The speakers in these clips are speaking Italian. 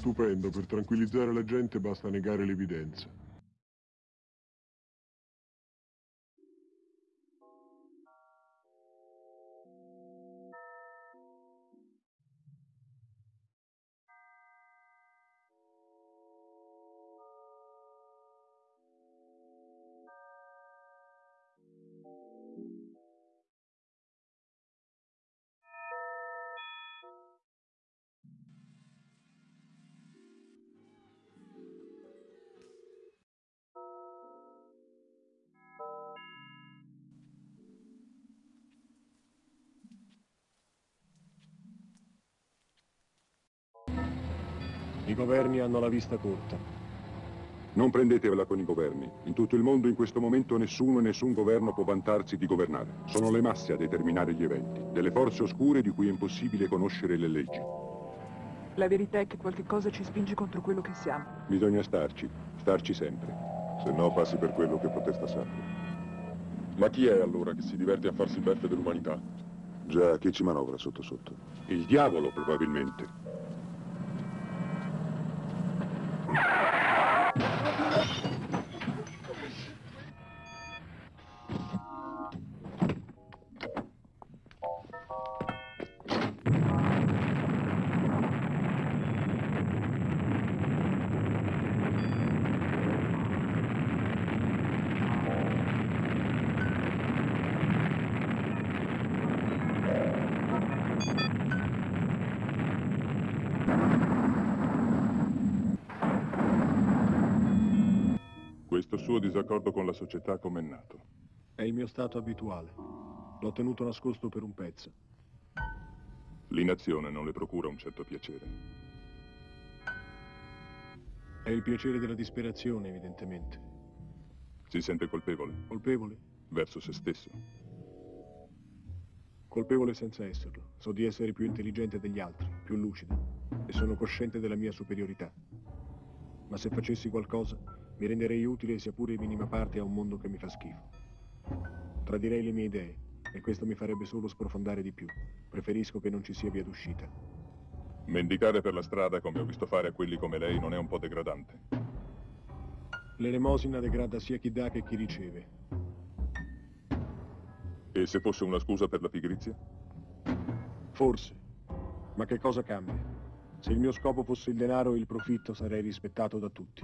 Stupendo, per tranquillizzare la gente basta negare l'evidenza. I governi hanno la vista corta. Non prendetevela con i governi. In tutto il mondo in questo momento nessuno e nessun governo può vantarsi di governare. Sono le masse a determinare gli eventi, delle forze oscure di cui è impossibile conoscere le leggi. La verità è che qualche cosa ci spinge contro quello che siamo. Bisogna starci, starci sempre. Se no passi per quello che protesta sempre. Ma chi è allora che si diverte a farsi beffe dell'umanità? Già, chi ci manovra sotto sotto? Il diavolo, probabilmente. Questo suo disaccordo con la società com'è nato? È il mio stato abituale. L'ho tenuto nascosto per un pezzo. L'inazione non le procura un certo piacere. È il piacere della disperazione, evidentemente. Si sente colpevole? Colpevole? Verso se stesso? Colpevole senza esserlo. So di essere più intelligente degli altri, più lucido. E sono cosciente della mia superiorità. Ma se facessi qualcosa, mi renderei utile sia pure in minima parte a un mondo che mi fa schifo. Tradirei le mie idee e questo mi farebbe solo sprofondare di più. Preferisco che non ci sia via d'uscita. Mendicare per la strada, come ho visto fare a quelli come lei, non è un po' degradante? L'elemosina degrada sia chi dà che chi riceve. E se fosse una scusa per la pigrizia? Forse. Ma che cosa cambia? Se il mio scopo fosse il denaro e il profitto, sarei rispettato da tutti.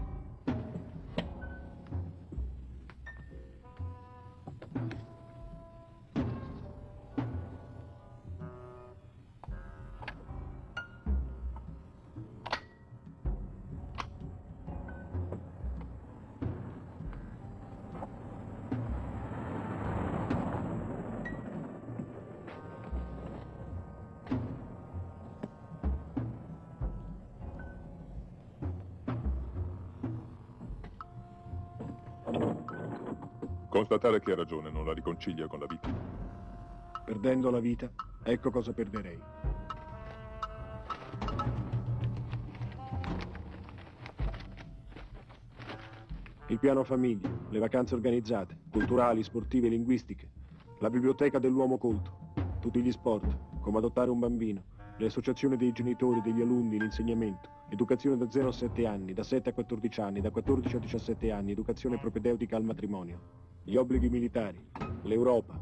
Constatare che ha ragione non la riconcilia con la vita. Perdendo la vita, ecco cosa perderei. Il piano famiglia, le vacanze organizzate, culturali, sportive, linguistiche, la biblioteca dell'uomo colto, tutti gli sport, come adottare un bambino, le associazioni dei genitori, degli alunni, l'insegnamento, educazione da 0 a 7 anni, da 7 a 14 anni, da 14 a 17 anni, educazione propedeutica al matrimonio, gli obblighi militari, l'Europa,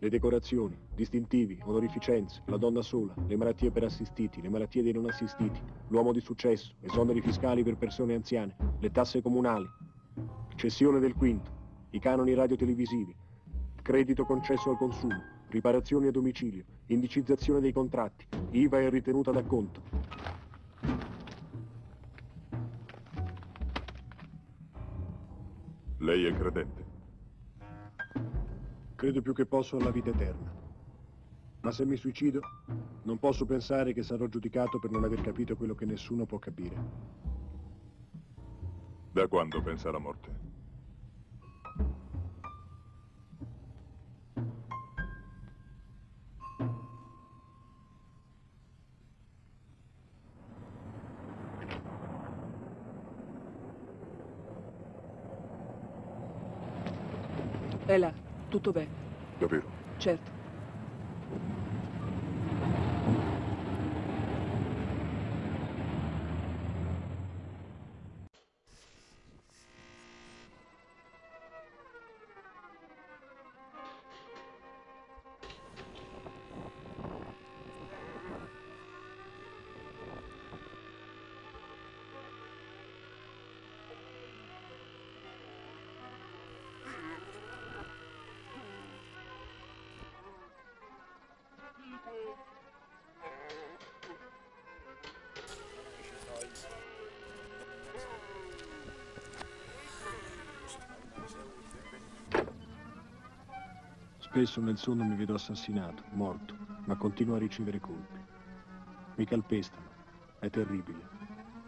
le decorazioni, distintivi, onorificenze, la donna sola, le malattie per assistiti, le malattie dei non assistiti, l'uomo di successo, esoneri fiscali per persone anziane, le tasse comunali, cessione del quinto, i canoni radiotelevisivi, credito concesso al consumo, riparazioni a domicilio, indicizzazione dei contratti, IVA e ritenuta d'acconto. Lei è credente? Credo più che posso alla vita eterna. Ma se mi suicido, non posso pensare che sarò giudicato per non aver capito quello che nessuno può capire. Da quando pensa alla morte? È là, tutto bene. Davvero? Certo. Spesso nel sonno mi vedo assassinato, morto, ma continuo a ricevere colpi. Mi calpestano. È terribile.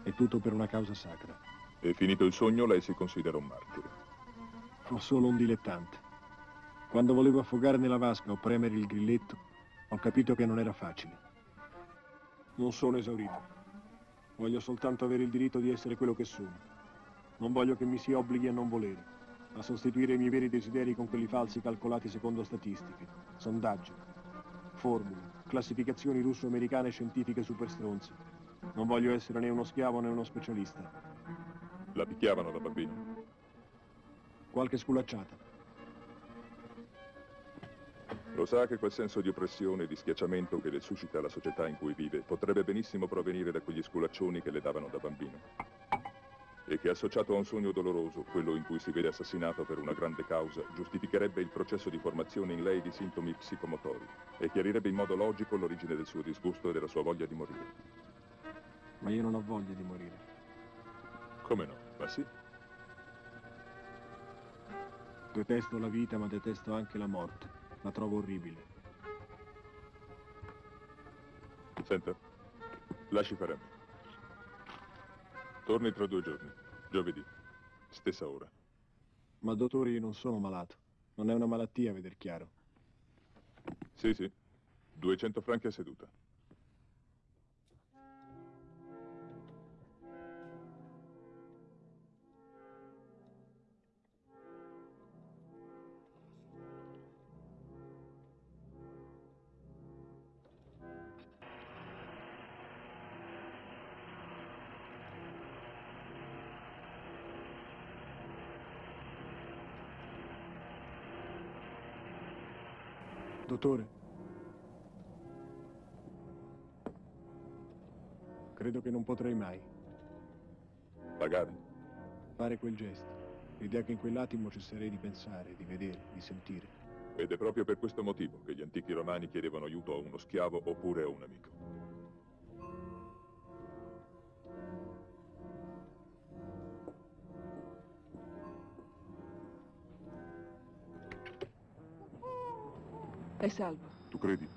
È tutto per una causa sacra. E finito il sogno, lei si considera un martire. Ho solo un dilettante. Quando volevo affogare nella vasca o premere il grilletto, ho capito che non era facile. Non sono esaurito. Voglio soltanto avere il diritto di essere quello che sono. Non voglio che mi si obblighi a non volere, a sostituire i miei veri desideri con quelli falsi calcolati secondo statistiche, sondaggi, formule, classificazioni russo-americane scientifiche super stronze. Non voglio essere né uno schiavo né uno specialista. La picchiavano da bambino. Qualche sculacciata. Lo sa che quel senso di oppressione e di schiacciamento che le suscita la società in cui vive potrebbe benissimo provenire da quegli sculaccioni che le davano da bambino. E che associato a un sogno doloroso, quello in cui si vede assassinato per una grande causa, giustificherebbe il processo di formazione in lei di sintomi psicomotori e chiarirebbe in modo logico l'origine del suo disgusto e della sua voglia di morire. Ma io non ho voglia di morire. Come no? Ma sì. Detesto la vita, ma detesto anche la morte. La trovo orribile. Senta, lasci fare a me. Torni tra due giorni, giovedì, stessa ora. Ma dottore, io non sono malato. Non è una malattia, veder chiaro. Sì, sì, 200 franchi a seduta. Dottore. Credo che non potrei mai Pagare? fare quel gesto. L'idea che in quell'attimo cesserei di pensare, di vedere, di sentire. Ed è proprio per questo motivo che gli antichi romani chiedevano aiuto a uno schiavo oppure a un amico. È salvo. Tu credi?